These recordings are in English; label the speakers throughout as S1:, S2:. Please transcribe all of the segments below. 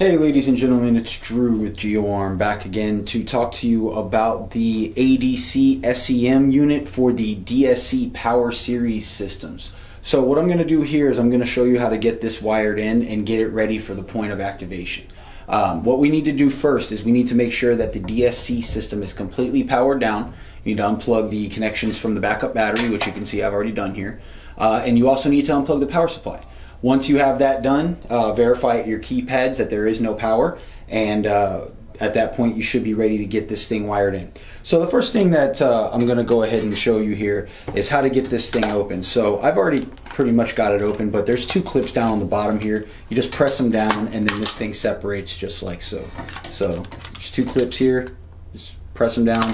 S1: Hey ladies and gentlemen, it's Drew with GeoArm back again to talk to you about the ADC SEM unit for the DSC Power Series systems. So what I'm going to do here is I'm going to show you how to get this wired in and get it ready for the point of activation. Um, what we need to do first is we need to make sure that the DSC system is completely powered down. You need to unplug the connections from the backup battery, which you can see I've already done here. Uh, and you also need to unplug the power supply. Once you have that done, uh, verify at your keypads that there is no power, and uh, at that point you should be ready to get this thing wired in. So the first thing that uh, I'm going to go ahead and show you here is how to get this thing open. So I've already pretty much got it open, but there's two clips down on the bottom here. You just press them down and then this thing separates just like so. So there's two clips here, just press them down,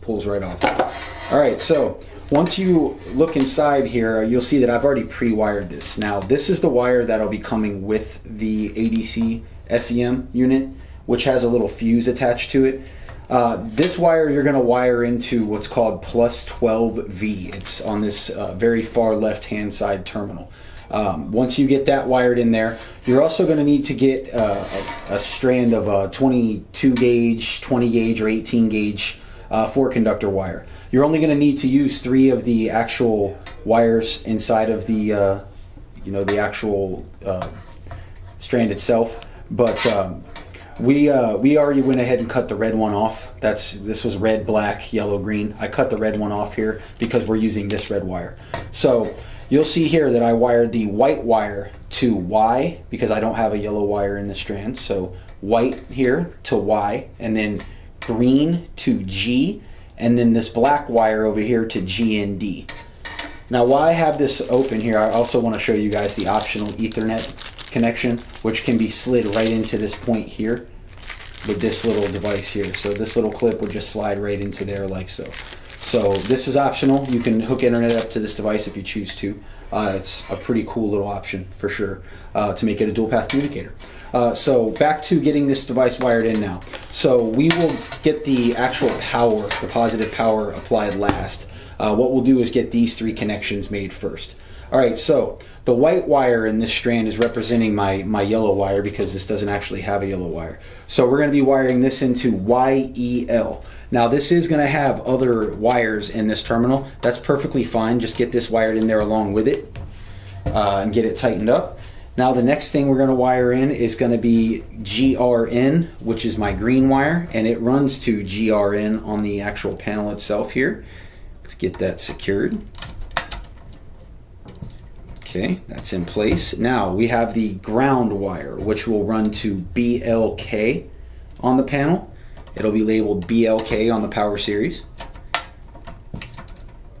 S1: pulls right off. All right, so once you look inside here, you'll see that I've already pre-wired this. Now, this is the wire that'll be coming with the ADC SEM unit, which has a little fuse attached to it. Uh, this wire you're going to wire into what's called plus 12V. It's on this uh, very far left-hand side terminal. Um, once you get that wired in there, you're also going to need to get uh, a, a, strand of a 22 gauge, 20 gauge, or 18 gauge uh, four conductor wire. You're only going to need to use three of the actual wires inside of the, uh, you know, the actual uh, strand itself. But um, we uh, we already went ahead and cut the red one off. That's this was red, black, yellow, green. I cut the red one off here because we're using this red wire. So you'll see here that I wired the white wire to Y because I don't have a yellow wire in the strand. So white here to Y and then green to G and then this black wire over here to GND. Now while I have this open here, I also want to show you guys the optional Ethernet connection, which can be slid right into this point here with this little device here. So this little clip would just slide right into there like so. So this is optional. You can hook internet up to this device if you choose to. Uh, it's a pretty cool little option for sure uh, to make it a dual path communicator. Uh, so back to getting this device wired in now. So we will get the actual power, the positive power applied last. Uh, what we'll do is get these three connections made first. All right, so the white wire in this strand is representing my, my yellow wire because this doesn't actually have a yellow wire. So we're going to be wiring this into YEL. Now this is going to have other wires in this terminal. That's perfectly fine. Just get this wired in there along with it uh, and get it tightened up. Now the next thing we're going to wire in is going to be GRN, which is my green wire, and it runs to GRN on the actual panel itself here. Let's get that secured. Okay, that's in place. Now we have the ground wire, which will run to BLK on the panel. It'll be labeled BLK on the power series.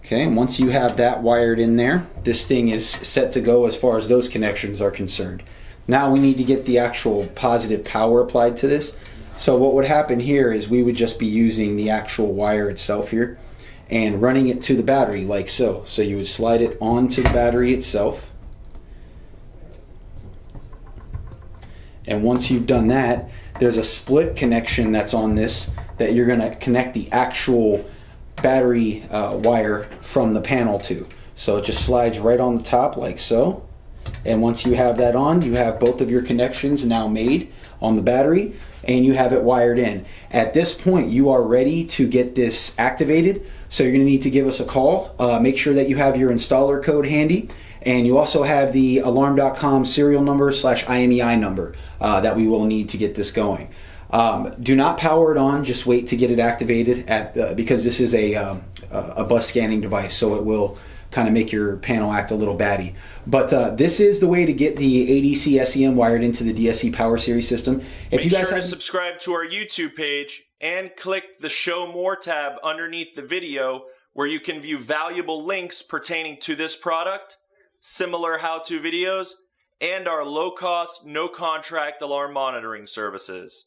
S1: Okay, once you have that wired in there, this thing is set to go as far as those connections are concerned. Now we need to get the actual positive power applied to this. So what would happen here is we would just be using the actual wire itself here and running it to the battery like so. So you would slide it onto the battery itself. And once you've done that, there's a split connection that's on this that you're going to connect the actual battery uh, wire from the panel to. So it just slides right on the top like so. And once you have that on, you have both of your connections now made on the battery and you have it wired in. At this point, you are ready to get this activated. So you're gonna need to give us a call. Uh, make sure that you have your installer code handy. And you also have the alarm.com serial number slash IMEI number uh, that we will need to get this going. Um, do not power it on. Just wait to get it activated at the, because this is a um, a bus scanning device, so it will kind of make your panel act a little batty. But uh, this is the way to get the ADC SEM wired into the DSC Power Series system.
S2: If Make you guys sure to subscribe to our YouTube page and click the Show More tab underneath the video where you can view valuable links pertaining to this product, similar how-to videos, and our low-cost, no-contract alarm monitoring services.